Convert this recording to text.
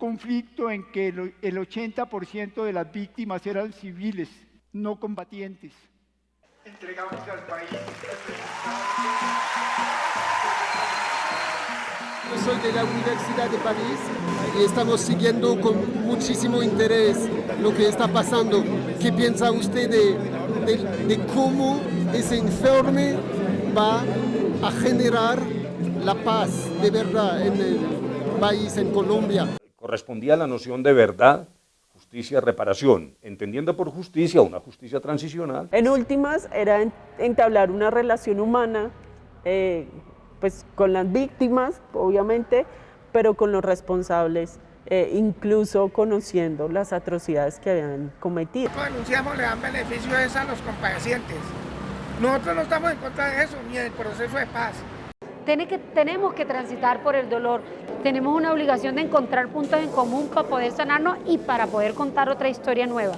conflicto en que el 80% de las víctimas eran civiles, no combatientes. Entregamos al país. Yo soy de la Universidad de París y estamos siguiendo con muchísimo interés lo que está pasando. ¿Qué piensa usted de, de cómo ese informe va a generar la paz de verdad en el país, en Colombia? Correspondía a la noción de verdad justicia, reparación, entendiendo por justicia una justicia transicional. En últimas, era entablar una relación humana eh, pues con las víctimas, obviamente, pero con los responsables, eh, incluso conociendo las atrocidades que habían cometido. Denunciamos, le dan beneficios a los compadecientes. Nosotros no estamos en contra de eso, ni del proceso de paz. Que, tenemos que transitar por el dolor, tenemos una obligación de encontrar puntos en común para poder sanarnos y para poder contar otra historia nueva.